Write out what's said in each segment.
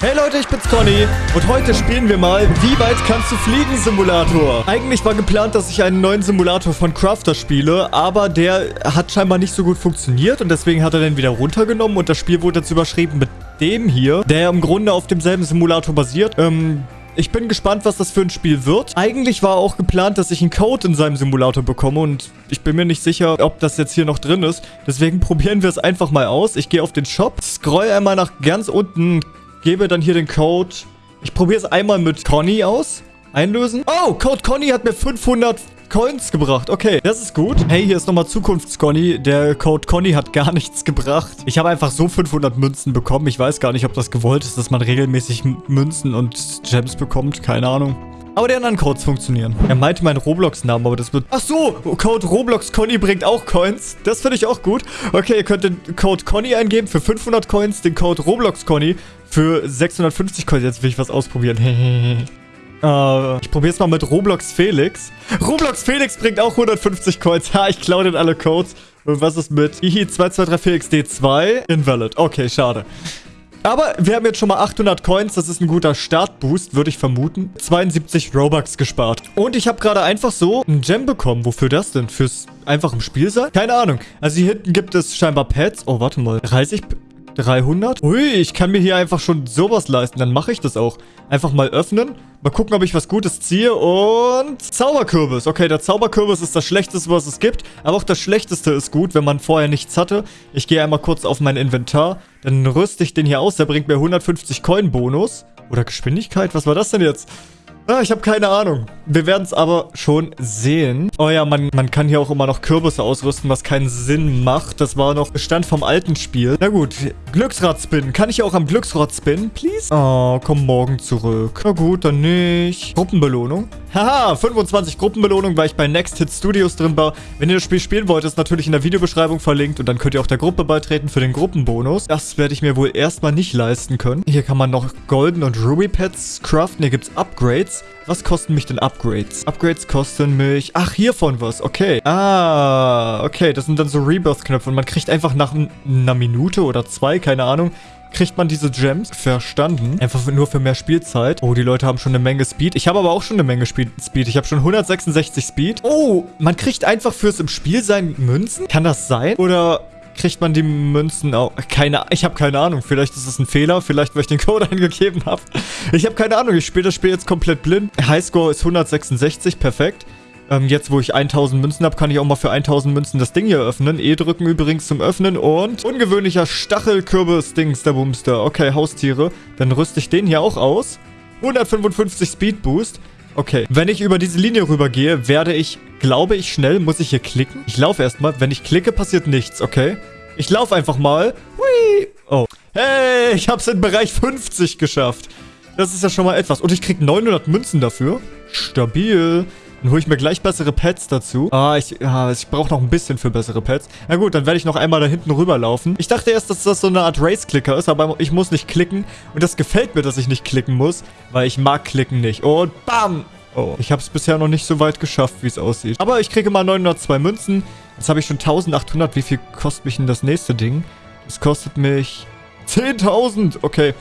Hey Leute, ich bin's Conny und heute spielen wir mal Wie weit kannst du fliegen Simulator. Eigentlich war geplant, dass ich einen neuen Simulator von Crafter spiele, aber der hat scheinbar nicht so gut funktioniert und deswegen hat er den wieder runtergenommen und das Spiel wurde jetzt überschrieben mit dem hier, der im Grunde auf demselben Simulator basiert. Ähm, ich bin gespannt, was das für ein Spiel wird. Eigentlich war auch geplant, dass ich einen Code in seinem Simulator bekomme und ich bin mir nicht sicher, ob das jetzt hier noch drin ist. Deswegen probieren wir es einfach mal aus. Ich gehe auf den Shop, scroll einmal nach ganz unten, gebe dann hier den Code. Ich probiere es einmal mit Conny aus. Einlösen. Oh, Code Conny hat mir 500 Coins gebracht. Okay, das ist gut. Hey, hier ist nochmal Zukunfts-Conny. Der Code Conny hat gar nichts gebracht. Ich habe einfach so 500 Münzen bekommen. Ich weiß gar nicht, ob das gewollt ist, dass man regelmäßig Münzen und Gems bekommt. Keine Ahnung. Aber die anderen Codes funktionieren. Er meinte meinen Roblox-Namen, aber das wird... Ach so, Code Roblox Conny bringt auch Coins. Das finde ich auch gut. Okay, ihr könnt den Code Conny eingeben für 500 Coins, den Code Roblox Conny für 650 Coins. Jetzt will ich was ausprobieren. Uh, ich probiere es mal mit Roblox Felix. Roblox Felix bringt auch 150 Coins. Ha, ich klaue den alle Codes. Und was ist mit Ihi223FelixD2? Invalid. Okay, schade. Aber wir haben jetzt schon mal 800 Coins. Das ist ein guter Startboost, würde ich vermuten. 72 Robux gespart. Und ich habe gerade einfach so ein Gem bekommen. Wofür das denn? Fürs einfach im Spiel sein? Keine Ahnung. Also hier hinten gibt es scheinbar Pets. Oh, warte mal. 30... 300? Ui, ich kann mir hier einfach schon sowas leisten. Dann mache ich das auch. Einfach mal öffnen. Mal gucken, ob ich was Gutes ziehe. Und Zauberkürbis. Okay, der Zauberkürbis ist das Schlechteste, was es gibt. Aber auch das Schlechteste ist gut, wenn man vorher nichts hatte. Ich gehe einmal kurz auf mein Inventar. Dann rüste ich den hier aus. Der bringt mir 150 Coin-Bonus. Oder Geschwindigkeit? Was war das denn jetzt? Ah, ich habe keine Ahnung. Wir werden es aber schon sehen. Oh ja, man, man kann hier auch immer noch Kürbisse ausrüsten, was keinen Sinn macht. Das war noch Bestand vom alten Spiel. Na gut, Glücksrad spinnen. Kann ich auch am Glücksrad spinnen, please? Oh, komm morgen zurück. Na gut, dann nicht. Gruppenbelohnung. Haha, 25 Gruppenbelohnung, weil ich bei Next Hit Studios drin war. Wenn ihr das Spiel spielen wollt, ist natürlich in der Videobeschreibung verlinkt. Und dann könnt ihr auch der Gruppe beitreten für den Gruppenbonus. Das werde ich mir wohl erstmal nicht leisten können. Hier kann man noch Golden und Ruby Pets craften. Hier gibt es Upgrades. Was kosten mich denn Upgrades? Upgrades kosten mich... Ach, hiervon was. Okay. Ah, okay. Das sind dann so Rebirth-Knöpfe. Und man kriegt einfach nach einer Minute oder zwei, keine Ahnung, kriegt man diese Gems. Verstanden. Einfach nur für mehr Spielzeit. Oh, die Leute haben schon eine Menge Speed. Ich habe aber auch schon eine Menge Speed. Ich habe schon 166 Speed. Oh, man kriegt einfach fürs im Spiel sein Münzen? Kann das sein? Oder kriegt man die Münzen auch... Keine Ich habe keine Ahnung. Vielleicht ist es ein Fehler. Vielleicht, weil ich den Code eingegeben habe. Ich habe keine Ahnung. Ich spiele das Spiel jetzt komplett blind. Highscore ist 166. Perfekt. Ähm, jetzt, wo ich 1000 Münzen habe, kann ich auch mal für 1000 Münzen das Ding hier öffnen. E drücken übrigens zum Öffnen und ungewöhnlicher Stachelkürbis-Dings, der Boomster. Okay, Haustiere. Dann rüste ich den hier auch aus. 155 Speed Boost. Okay, wenn ich über diese Linie rübergehe, werde ich, glaube ich, schnell. Muss ich hier klicken? Ich laufe erstmal. Wenn ich klicke, passiert nichts, okay? Ich laufe einfach mal. Hui. Oh. Hey, ich habe es in Bereich 50 geschafft. Das ist ja schon mal etwas. Und ich kriege 900 Münzen dafür. Stabil. Dann hole ich mir gleich bessere Pets dazu. Ah, ich, ja, ich brauche noch ein bisschen für bessere Pets. Na gut, dann werde ich noch einmal da hinten rüberlaufen. Ich dachte erst, dass das so eine Art Race-Clicker ist, aber ich muss nicht klicken. Und das gefällt mir, dass ich nicht klicken muss, weil ich mag klicken nicht. Und bam! Oh, ich habe es bisher noch nicht so weit geschafft, wie es aussieht. Aber ich kriege mal 902 Münzen. Jetzt habe ich schon 1800. Wie viel kostet mich denn das nächste Ding? Das kostet mich 10.000. Okay.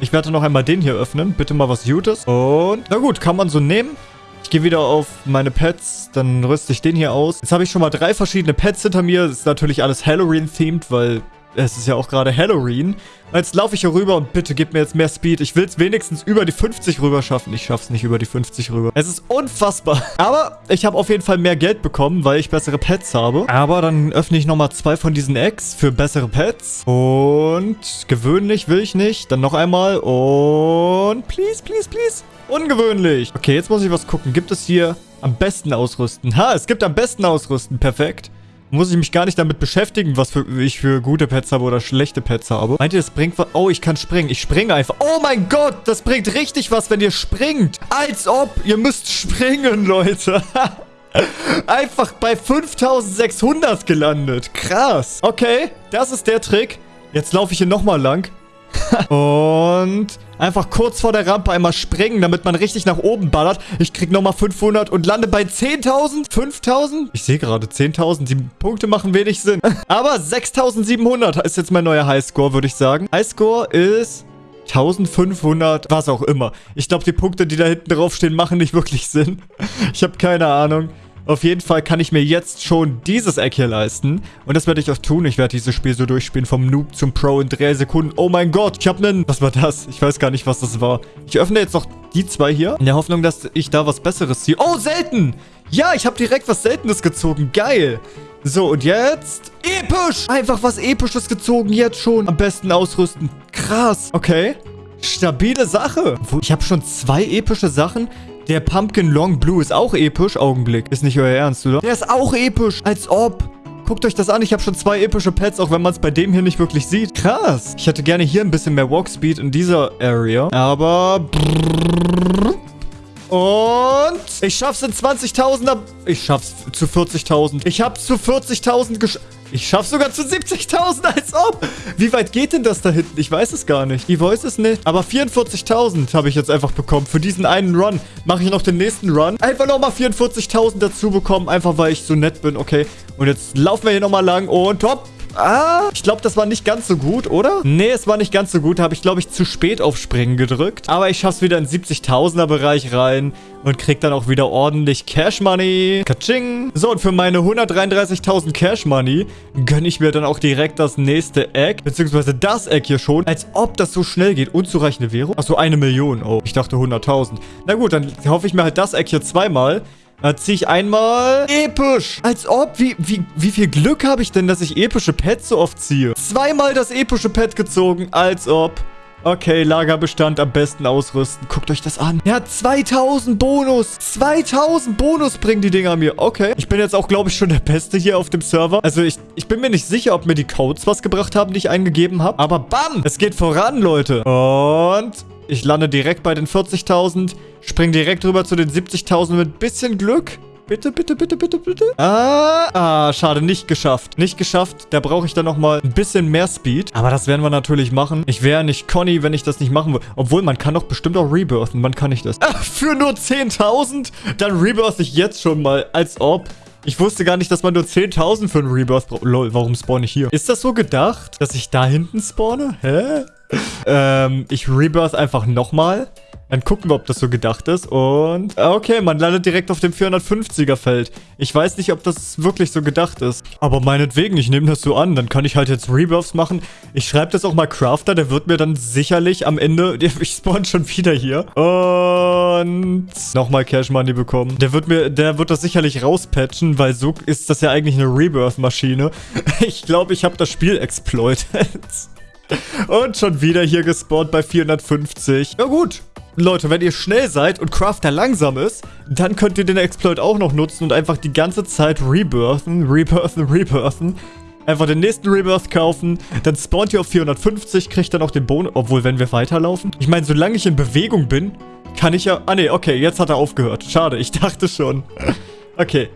Ich werde noch einmal den hier öffnen. Bitte mal was Gutes. Und, na gut, kann man so nehmen. Ich gehe wieder auf meine Pets, dann rüste ich den hier aus. Jetzt habe ich schon mal drei verschiedene Pets hinter mir. Das ist natürlich alles Halloween-themed, weil es ist ja auch gerade Halloween. Jetzt laufe ich hier rüber und bitte gib mir jetzt mehr Speed. Ich will es wenigstens über die 50 rüber schaffen. Ich schaffe es nicht über die 50 rüber. Es ist unfassbar. Aber ich habe auf jeden Fall mehr Geld bekommen, weil ich bessere Pets habe. Aber dann öffne ich nochmal zwei von diesen Eggs für bessere Pets. Und gewöhnlich will ich nicht. Dann noch einmal. Und please, please, please. Ungewöhnlich. Okay, jetzt muss ich was gucken. Gibt es hier am besten ausrüsten? Ha, es gibt am besten ausrüsten. Perfekt. Muss ich mich gar nicht damit beschäftigen, was für, ich für gute Pets habe oder schlechte Pets habe. Meint ihr, das bringt was? Oh, ich kann springen. Ich springe einfach. Oh mein Gott, das bringt richtig was, wenn ihr springt. Als ob. Ihr müsst springen, Leute. einfach bei 5600 gelandet. Krass. Okay, das ist der Trick. Jetzt laufe ich hier nochmal lang. und einfach kurz vor der Rampe einmal springen, damit man richtig nach oben ballert. Ich krieg nochmal 500 und lande bei 10.000? 5.000? Ich sehe gerade 10.000. Die Punkte machen wenig Sinn. Aber 6.700 ist jetzt mein neuer Highscore, würde ich sagen. Highscore ist 1500, was auch immer. Ich glaube, die Punkte, die da hinten draufstehen, machen nicht wirklich Sinn. Ich habe keine Ahnung. Auf jeden Fall kann ich mir jetzt schon dieses Eck hier leisten. Und das werde ich auch tun. Ich werde dieses Spiel so durchspielen vom Noob zum Pro in drei Sekunden. Oh mein Gott, ich habe einen... Was war das? Ich weiß gar nicht, was das war. Ich öffne jetzt noch die zwei hier. In der Hoffnung, dass ich da was Besseres ziehe. Oh, selten! Ja, ich habe direkt was Seltenes gezogen. Geil. So, und jetzt... Episch! Einfach was Episches gezogen, jetzt schon. Am besten ausrüsten. Krass. Okay. Stabile Sache. Ich habe schon zwei epische Sachen. Der Pumpkin Long Blue ist auch episch. Augenblick. Ist nicht euer Ernst, oder? Der ist auch episch. Als ob. Guckt euch das an. Ich habe schon zwei epische Pets, auch wenn man es bei dem hier nicht wirklich sieht. Krass. Ich hätte gerne hier ein bisschen mehr Walkspeed in dieser Area. Aber... Und ich schaff's in 20.000er... Ich schaff's zu 40.000. Ich hab's zu 40.000 geschafft. Ich schaff's sogar zu 70.000, als ob. Wie weit geht denn das da hinten? Ich weiß es gar nicht. Die Voice es nicht. Aber 44.000 habe ich jetzt einfach bekommen. Für diesen einen Run mache ich noch den nächsten Run. Einfach nochmal 44.000 dazu bekommen. Einfach, weil ich so nett bin. Okay. Und jetzt laufen wir hier nochmal lang. Und top. Ah, ich glaube, das war nicht ganz so gut, oder? Nee, es war nicht ganz so gut. Habe ich, glaube ich, zu spät auf Springen gedrückt. Aber ich schaffe es wieder in 70.000er Bereich rein und krieg dann auch wieder ordentlich Cash Money. Kaching. So, und für meine 133.000 Cash Money gönne ich mir dann auch direkt das nächste Egg, beziehungsweise das Egg hier schon, als ob das so schnell geht. Unzureichende Währung? Achso, eine Million. Oh, ich dachte 100.000. Na gut, dann hoffe ich mir halt das Egg hier zweimal. Da ziehe ich einmal episch. Als ob. Wie, wie, wie viel Glück habe ich denn, dass ich epische Pets so oft ziehe? Zweimal das epische Pet gezogen. Als ob. Okay, Lagerbestand am besten ausrüsten. Guckt euch das an. Ja, 2000 Bonus. 2000 Bonus bringen die Dinger mir. Okay. Ich bin jetzt auch, glaube ich, schon der Beste hier auf dem Server. Also ich, ich bin mir nicht sicher, ob mir die Codes was gebracht haben, die ich eingegeben habe. Aber bam, es geht voran, Leute. Und ich lande direkt bei den 40.000. Spring direkt rüber zu den 70.000 mit bisschen Glück. Bitte, bitte, bitte, bitte, bitte. Ah, ah, schade, nicht geschafft. Nicht geschafft. Da brauche ich dann nochmal ein bisschen mehr Speed. Aber das werden wir natürlich machen. Ich wäre nicht Conny, wenn ich das nicht machen würde. Obwohl, man kann doch bestimmt auch rebirthen. Wann kann ich das? Ah, für nur 10.000? Dann rebirth ich jetzt schon mal. Als ob. Ich wusste gar nicht, dass man nur 10.000 für einen Rebirth braucht. Lol, warum spawn ich hier? Ist das so gedacht, dass ich da hinten spawne? Hä? ähm, ich rebirth einfach nochmal. Dann gucken wir, ob das so gedacht ist. Und okay, man landet direkt auf dem 450er Feld. Ich weiß nicht, ob das wirklich so gedacht ist. Aber meinetwegen, ich nehme das so an. Dann kann ich halt jetzt Rebirths machen. Ich schreibe das auch mal Crafter. Der wird mir dann sicherlich am Ende... Ich spawn schon wieder hier. Und nochmal Cash Money bekommen. Der wird mir... Der wird das sicherlich rauspatchen, weil so ist das ja eigentlich eine Rebirth-Maschine. Ich glaube, ich habe das Spiel exploited. Und schon wieder hier gespawnt bei 450. Ja gut, Leute, wenn ihr schnell seid und Crafter langsam ist, dann könnt ihr den Exploit auch noch nutzen und einfach die ganze Zeit rebirthen, rebirthen, rebirthen. Einfach den nächsten Rebirth kaufen, dann spawnt ihr auf 450, kriegt dann auch den Bonus. Obwohl, wenn wir weiterlaufen. Ich meine, solange ich in Bewegung bin, kann ich ja... Ah, nee, okay, jetzt hat er aufgehört. Schade, ich dachte schon. Okay,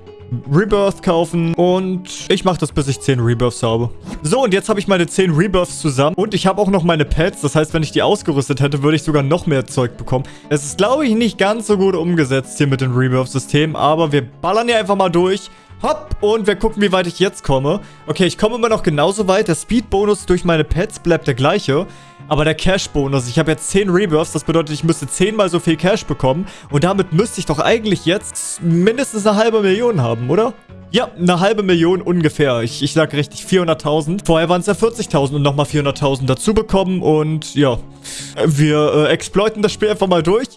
Rebirth kaufen und ich mache das, bis ich 10 Rebirths habe. So, und jetzt habe ich meine 10 Rebirths zusammen und ich habe auch noch meine Pets. Das heißt, wenn ich die ausgerüstet hätte, würde ich sogar noch mehr Zeug bekommen. Es ist, glaube ich, nicht ganz so gut umgesetzt hier mit dem Rebirth-System, aber wir ballern hier einfach mal durch. Hopp, und wir gucken, wie weit ich jetzt komme. Okay, ich komme immer noch genauso weit. Der Speed-Bonus durch meine Pets bleibt der gleiche. Aber der Cash-Bonus, ich habe jetzt 10 Rebirths, das bedeutet, ich müsste 10 mal so viel Cash bekommen. Und damit müsste ich doch eigentlich jetzt mindestens eine halbe Million haben, oder? Ja, eine halbe Million ungefähr. Ich, ich sag richtig, 400.000. Vorher waren es ja 40.000 und nochmal 400.000 dazu bekommen. Und ja, wir äh, exploiten das Spiel einfach mal durch.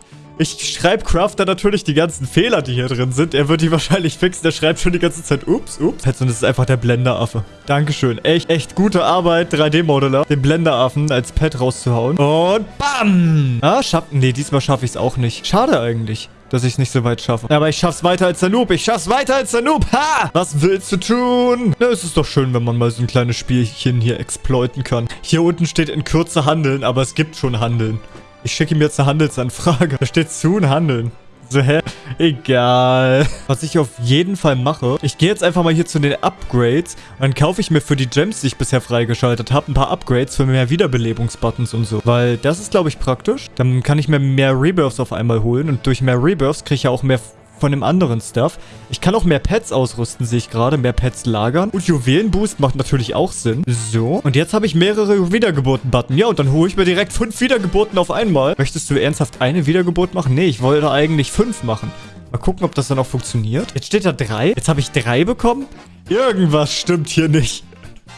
Ich schreibe Crafter natürlich die ganzen Fehler, die hier drin sind. Er wird die wahrscheinlich fixen. Der schreibt schon die ganze Zeit, ups, ups. Und das ist einfach der Blenderaffe. Dankeschön. Echt, echt gute Arbeit, 3D-Modeler, den Blenderaffen als Pet rauszuhauen. Und bam! Ah, schaffen. Nee, diesmal schaffe ich es auch nicht. Schade eigentlich dass ich es nicht so weit schaffe. Aber ich schaff's weiter als der Noob. Ich schaff's weiter als der Noob. Ha! Was willst du tun? Na, es ist doch schön, wenn man mal so ein kleines Spielchen hier exploiten kann. Hier unten steht in Kürze handeln, aber es gibt schon Handeln. Ich schicke ihm jetzt eine Handelsanfrage. Da steht zu und handeln. So, hä? Egal. Was ich auf jeden Fall mache, ich gehe jetzt einfach mal hier zu den Upgrades dann kaufe ich mir für die Gems, die ich bisher freigeschaltet habe, ein paar Upgrades für mehr Wiederbelebungsbuttons und so. Weil das ist, glaube ich, praktisch. Dann kann ich mir mehr Rebirths auf einmal holen und durch mehr Rebirths kriege ich ja auch mehr von dem anderen Stuff. Ich kann auch mehr Pets ausrüsten, sehe ich gerade. Mehr Pets lagern. Und Juwelenboost macht natürlich auch Sinn. So. Und jetzt habe ich mehrere Wiedergeburten-Button. Ja, und dann hole ich mir direkt fünf Wiedergeburten auf einmal. Möchtest du ernsthaft eine Wiedergeburt machen? Nee, ich wollte eigentlich fünf machen. Mal gucken, ob das dann auch funktioniert. Jetzt steht da drei. Jetzt habe ich drei bekommen. Irgendwas stimmt hier nicht.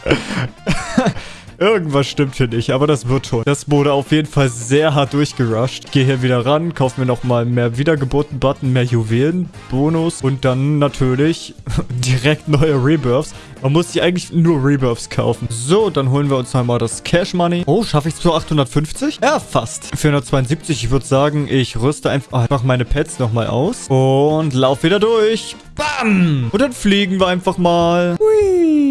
Irgendwas stimmt hier nicht, aber das wird schon. Das wurde auf jeden Fall sehr hart durchgerusht. Gehe hier wieder ran, kaufe mir nochmal mehr Wiedergeburten-Button, mehr Juwelen, Bonus und dann natürlich direkt neue Rebirths. Man muss sich eigentlich nur Rebirths kaufen. So, dann holen wir uns einmal das Cash Money. Oh, schaffe ich es zu 850? Ja, fast. 472, ich würde sagen, ich rüste einfach mach meine Pets nochmal aus und lauf wieder durch. Bam! Und dann fliegen wir einfach mal. Hui.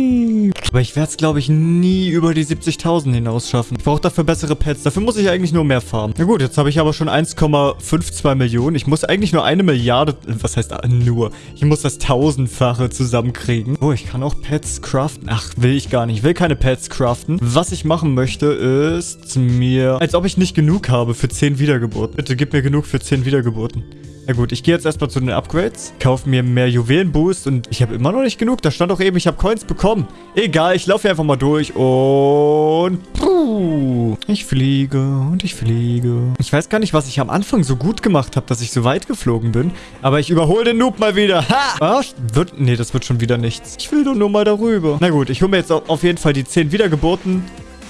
Aber ich werde es, glaube ich, nie über die 70.000 hinaus schaffen. Ich brauche dafür bessere Pets. Dafür muss ich eigentlich nur mehr farmen. Na gut, jetzt habe ich aber schon 1,52 Millionen. Ich muss eigentlich nur eine Milliarde... Was heißt nur? Ich muss das tausendfache zusammenkriegen. Oh, ich kann auch Pets craften. Ach, will ich gar nicht. Ich will keine Pets craften. Was ich machen möchte, ist mir... Als ob ich nicht genug habe für 10 Wiedergeburten. Bitte gib mir genug für 10 Wiedergeburten. Na gut, ich gehe jetzt erstmal zu den Upgrades, kaufe mir mehr Juwelenboost und ich habe immer noch nicht genug. Da stand doch eben, ich habe Coins bekommen. Egal, ich laufe hier einfach mal durch und... Puh, ich fliege und ich fliege. Ich weiß gar nicht, was ich am Anfang so gut gemacht habe, dass ich so weit geflogen bin. Aber ich überhole den Noob mal wieder. Ha! Was? Wird... Nee, das wird schon wieder nichts. Ich will doch nur mal darüber. Na gut, ich hole mir jetzt auf jeden Fall die 10 Wiedergeburten.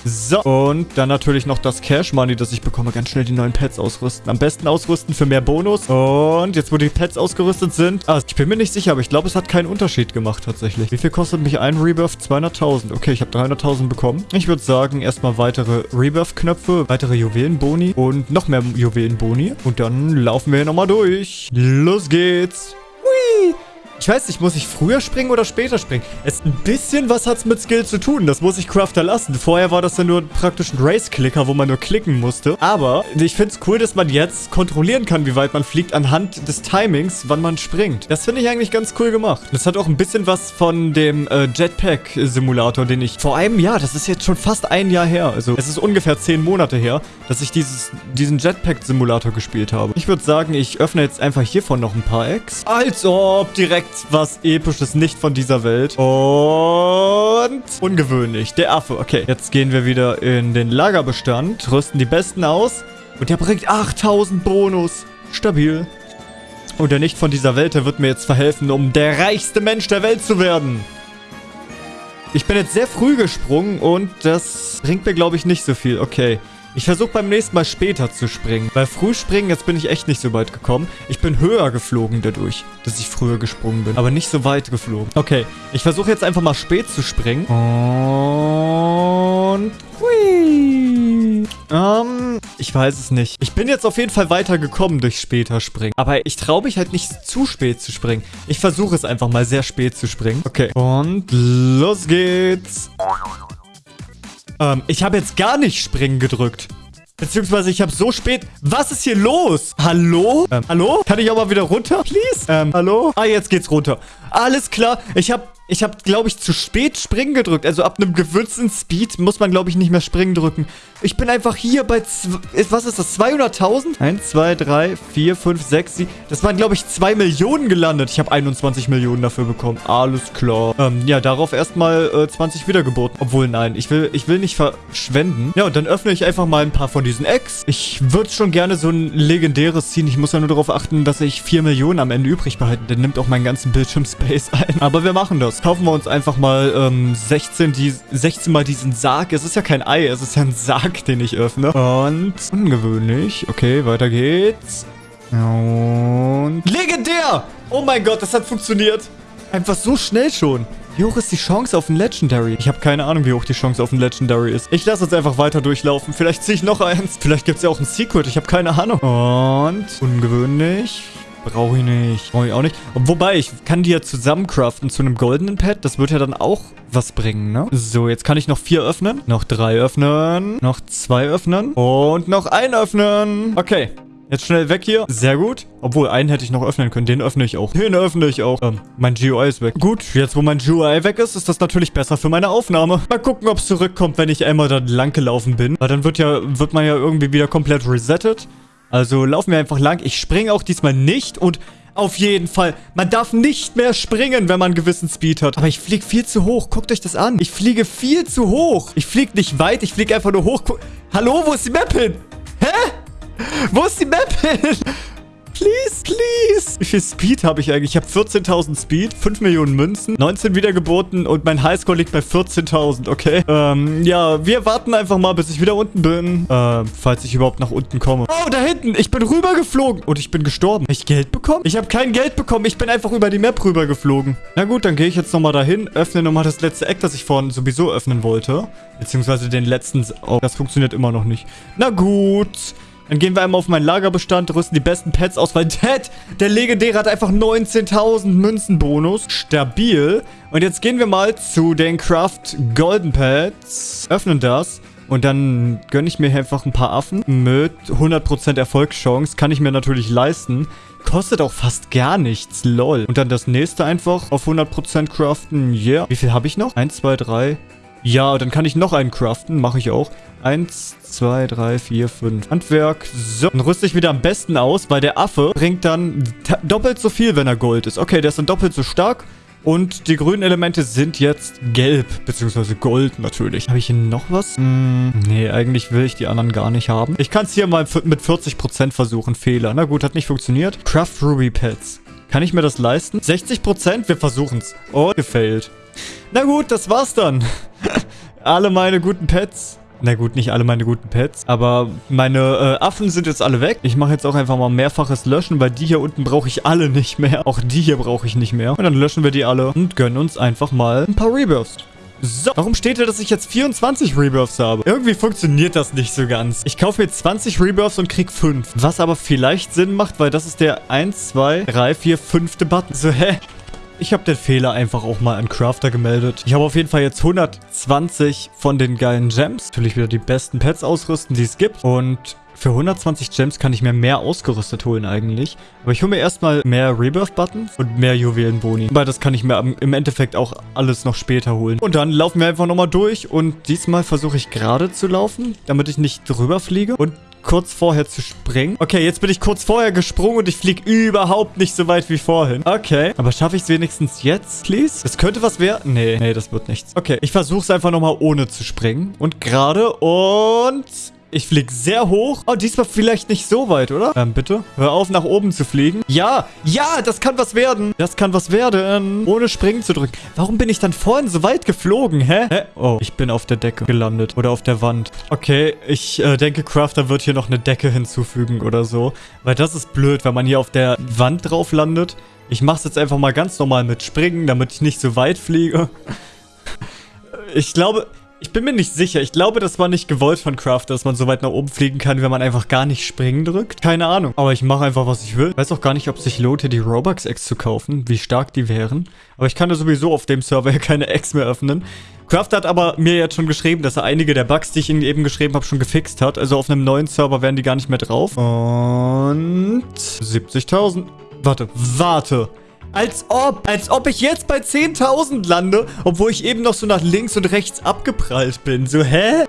So, und dann natürlich noch das Cash Money, das ich bekomme. Ganz schnell die neuen Pets ausrüsten. Am besten ausrüsten für mehr Bonus. Und jetzt, wo die Pets ausgerüstet sind... Ah, ich bin mir nicht sicher, aber ich glaube, es hat keinen Unterschied gemacht tatsächlich. Wie viel kostet mich ein Rebirth? 200.000. Okay, ich habe 300.000 bekommen. Ich würde sagen, erstmal weitere Rebirth-Knöpfe, weitere Juwelenboni und noch mehr Juwelenboni. Und dann laufen wir hier nochmal durch. Los geht's. Hui! Ich weiß nicht, muss ich früher springen oder später springen? Es ein bisschen was hat's mit Skill zu tun. Das muss ich Crafter lassen. Vorher war das ja nur praktisch ein Race-Clicker, wo man nur klicken musste. Aber ich finde es cool, dass man jetzt kontrollieren kann, wie weit man fliegt anhand des Timings, wann man springt. Das finde ich eigentlich ganz cool gemacht. Das hat auch ein bisschen was von dem äh, Jetpack-Simulator, den ich vor einem Jahr, das ist jetzt schon fast ein Jahr her, also es ist ungefähr zehn Monate her, dass ich dieses, diesen Jetpack-Simulator gespielt habe. Ich würde sagen, ich öffne jetzt einfach hiervon noch ein paar Eggs. Als ob direkt was Episches, nicht von dieser Welt. Und ungewöhnlich. Der Affe. Okay, jetzt gehen wir wieder in den Lagerbestand, rüsten die Besten aus. Und der bringt 8000 Bonus. Stabil. Und der nicht von dieser Welt, der wird mir jetzt verhelfen, um der reichste Mensch der Welt zu werden. Ich bin jetzt sehr früh gesprungen und das bringt mir, glaube ich, nicht so viel. Okay. Ich versuche beim nächsten Mal später zu springen. Weil früh springen, jetzt bin ich echt nicht so weit gekommen. Ich bin höher geflogen dadurch, dass ich früher gesprungen bin. Aber nicht so weit geflogen. Okay, ich versuche jetzt einfach mal spät zu springen. Und... Hui. Ähm, ich weiß es nicht. Ich bin jetzt auf jeden Fall weitergekommen durch später springen. Aber ich traue mich halt nicht zu spät zu springen. Ich versuche es einfach mal sehr spät zu springen. Okay. Und los geht's. Ähm, ich habe jetzt gar nicht springen gedrückt. Beziehungsweise ich habe so spät... Was ist hier los? Hallo? Ähm, hallo? Kann ich auch mal wieder runter, please? Ähm, hallo? Ah, jetzt geht's runter. Alles klar. Ich habe ich habe, glaube ich, zu spät springen gedrückt. Also ab einem gewürzten Speed muss man, glaube ich, nicht mehr springen drücken. Ich bin einfach hier bei, was ist das, 200.000? 1, 2, 3, 4, 5, 6, 7. Das waren, glaube ich, 2 Millionen gelandet. Ich habe 21 Millionen dafür bekommen. Alles klar. Ähm, ja, darauf erstmal äh, 20 Wiedergeburten. Obwohl, nein, ich will, ich will nicht verschwenden. Ja, und dann öffne ich einfach mal ein paar von diesen Eggs. Ich würde schon gerne so ein legendäres ziehen. Ich muss ja nur darauf achten, dass ich 4 Millionen am Ende übrig behalte. Der nimmt auch meinen ganzen Bildschirmspace ein. Aber wir machen das kaufen wir uns einfach mal ähm, 16, die, 16 mal diesen Sarg. Es ist ja kein Ei, es ist ja ein Sarg, den ich öffne. Und ungewöhnlich. Okay, weiter geht's. Und legendär! Oh mein Gott, das hat funktioniert. Einfach so schnell schon. Wie hoch ist die Chance auf ein Legendary? Ich habe keine Ahnung, wie hoch die Chance auf ein Legendary ist. Ich lasse jetzt einfach weiter durchlaufen. Vielleicht ziehe ich noch eins. Vielleicht gibt es ja auch ein Secret. Ich habe keine Ahnung. Und ungewöhnlich. Brauche ich nicht. Brauche ich auch nicht. Wobei, ich kann die ja zusammen craften zu einem goldenen Pad. Das wird ja dann auch was bringen, ne? So, jetzt kann ich noch vier öffnen. Noch drei öffnen. Noch zwei öffnen. Und noch ein öffnen. Okay. Jetzt schnell weg hier. Sehr gut. Obwohl, einen hätte ich noch öffnen können. Den öffne ich auch. Den öffne ich auch. Ähm, mein GUI ist weg. Gut, jetzt wo mein GUI weg ist, ist das natürlich besser für meine Aufnahme. Mal gucken, ob es zurückkommt, wenn ich einmal da lang gelaufen bin. Weil dann wird ja, wird man ja irgendwie wieder komplett resettet. Also laufen wir einfach lang. Ich springe auch diesmal nicht und Auf jeden Fall. Man darf nicht mehr springen, wenn man einen gewissen Speed hat. Aber ich fliege viel zu hoch. Guckt euch das an. Ich fliege viel zu hoch. Ich fliege nicht weit. Ich fliege einfach nur hoch. Hallo, wo ist die Map hin? Hä? Wo ist die Map hin? Please, please. Wie viel Speed habe ich eigentlich? Ich habe 14.000 Speed, 5 Millionen Münzen, 19 Wiedergeburten und mein Highscore liegt bei 14.000, okay? Ähm, ja, wir warten einfach mal, bis ich wieder unten bin. Äh, falls ich überhaupt nach unten komme. Oh, da hinten. Ich bin rübergeflogen. Und ich bin gestorben. Habe ich Geld bekommen? Ich habe kein Geld bekommen. Ich bin einfach über die Map rübergeflogen. Na gut, dann gehe ich jetzt nochmal dahin, öffne nochmal das letzte Eck, das ich vorhin sowieso öffnen wollte. Beziehungsweise den letzten... Oh, das funktioniert immer noch nicht. Na gut. Dann gehen wir einmal auf meinen Lagerbestand, rüsten die besten Pets aus, weil Ted, der Legendäre, hat einfach 19.000 Münzenbonus. Stabil. Und jetzt gehen wir mal zu den Craft Golden Pets. Öffnen das. Und dann gönne ich mir einfach ein paar Affen mit 100% Erfolgschance. Kann ich mir natürlich leisten. Kostet auch fast gar nichts, lol. Und dann das nächste einfach auf 100% craften, yeah. Wie viel habe ich noch? 1, 2, 3, ja, dann kann ich noch einen craften. Mache ich auch. Eins, zwei, drei, vier, fünf. Handwerk. So, dann rüste ich wieder am besten aus, weil der Affe bringt dann doppelt so viel, wenn er Gold ist. Okay, der ist dann doppelt so stark. Und die grünen Elemente sind jetzt gelb, beziehungsweise gold natürlich. Habe ich hier noch was? Hm, nee, eigentlich will ich die anderen gar nicht haben. Ich kann es hier mal mit 40% versuchen. Fehler. Na gut, hat nicht funktioniert. Craft Ruby Pets. Kann ich mir das leisten? 60%? Wir versuchen es. Oh, gefailt. Na gut, das war's dann. alle meine guten Pets. Na gut, nicht alle meine guten Pets. Aber meine äh, Affen sind jetzt alle weg. Ich mache jetzt auch einfach mal mehrfaches Löschen, weil die hier unten brauche ich alle nicht mehr. Auch die hier brauche ich nicht mehr. Und dann löschen wir die alle und gönnen uns einfach mal ein paar Rebirths. So, warum steht da, dass ich jetzt 24 Rebirths habe? Irgendwie funktioniert das nicht so ganz. Ich kaufe mir 20 Rebirths und krieg 5. Was aber vielleicht Sinn macht, weil das ist der 1, 2, 3, 4, 5. Button. So, hä? Ich habe den Fehler einfach auch mal an Crafter gemeldet. Ich habe auf jeden Fall jetzt 120 von den geilen Gems. Natürlich wieder die besten Pets ausrüsten, die es gibt. Und für 120 Gems kann ich mir mehr ausgerüstet holen eigentlich. Aber ich hole mir erstmal mehr Rebirth-Buttons und mehr Juwelenboni. Weil das kann ich mir im Endeffekt auch alles noch später holen. Und dann laufen wir einfach nochmal durch. Und diesmal versuche ich gerade zu laufen, damit ich nicht drüber fliege. Und kurz vorher zu springen. Okay, jetzt bin ich kurz vorher gesprungen und ich fliege überhaupt nicht so weit wie vorhin. Okay, aber schaffe ich es wenigstens jetzt, please? Das könnte was werden. Nee, nee, das wird nichts. Okay, ich versuche es einfach nochmal ohne zu springen. Und gerade und... Ich fliege sehr hoch. Oh, diesmal vielleicht nicht so weit, oder? Ähm, bitte? Hör auf, nach oben zu fliegen. Ja, ja, das kann was werden. Das kann was werden. Ohne springen zu drücken. Warum bin ich dann vorhin so weit geflogen, hä? hä? Oh, ich bin auf der Decke gelandet. Oder auf der Wand. Okay, ich äh, denke, Crafter wird hier noch eine Decke hinzufügen oder so. Weil das ist blöd, wenn man hier auf der Wand drauf landet. Ich mache es jetzt einfach mal ganz normal mit Springen, damit ich nicht so weit fliege. Ich glaube, ich bin mir nicht sicher. Ich glaube, das war nicht gewollt von Crafter, dass man so weit nach oben fliegen kann, wenn man einfach gar nicht springen drückt. Keine Ahnung. Aber ich mache einfach, was ich will. Weiß auch gar nicht, ob sich lohnt, hier die Robux-Eggs zu kaufen, wie stark die wären. Aber ich kann ja sowieso auf dem Server keine Eggs mehr öffnen. Crafter hat aber mir jetzt schon geschrieben, dass er einige der Bugs, die ich ihm eben geschrieben habe, schon gefixt hat. Also auf einem neuen Server wären die gar nicht mehr drauf. Und 70.000. Warte, warte. Als ob, als ob ich jetzt bei 10.000 lande, obwohl ich eben noch so nach links und rechts abgeprallt bin. So, hä?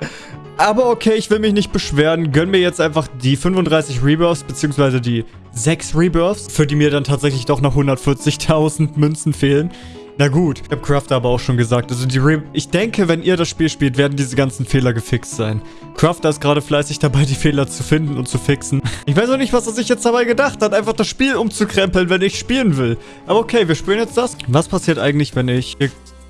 Aber okay, ich will mich nicht beschweren. Gönn mir jetzt einfach die 35 Rebirths, beziehungsweise die 6 Rebirths, für die mir dann tatsächlich doch noch 140.000 Münzen fehlen. Na gut, ich habe Crafter aber auch schon gesagt. Also die Re ich denke, wenn ihr das Spiel spielt, werden diese ganzen Fehler gefixt sein. Crafter ist gerade fleißig dabei, die Fehler zu finden und zu fixen. Ich weiß auch nicht, was er sich jetzt dabei gedacht hat, einfach das Spiel umzukrempeln, wenn ich spielen will. Aber okay, wir spielen jetzt das. Was passiert eigentlich, wenn ich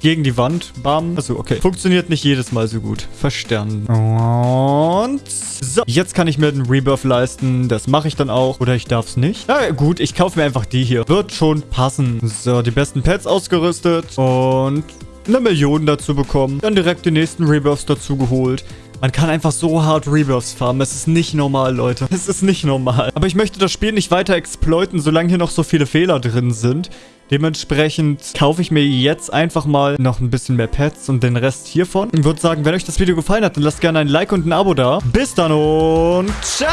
gegen die Wand. Bam. Achso, okay. Funktioniert nicht jedes Mal so gut. Verstanden. Und so. Jetzt kann ich mir den Rebirth leisten. Das mache ich dann auch. Oder ich darf es nicht. Na gut, ich kaufe mir einfach die hier. Wird schon passen. So, die besten Pets ausgerüstet. Und eine Million dazu bekommen. Dann direkt die nächsten Rebirths dazu geholt. Man kann einfach so hart Rebirths farmen. Es ist nicht normal, Leute. Es ist nicht normal. Aber ich möchte das Spiel nicht weiter exploiten, solange hier noch so viele Fehler drin sind. Dementsprechend kaufe ich mir jetzt einfach mal noch ein bisschen mehr Pets und den Rest hiervon. Ich würde sagen, wenn euch das Video gefallen hat, dann lasst gerne ein Like und ein Abo da. Bis dann und ciao!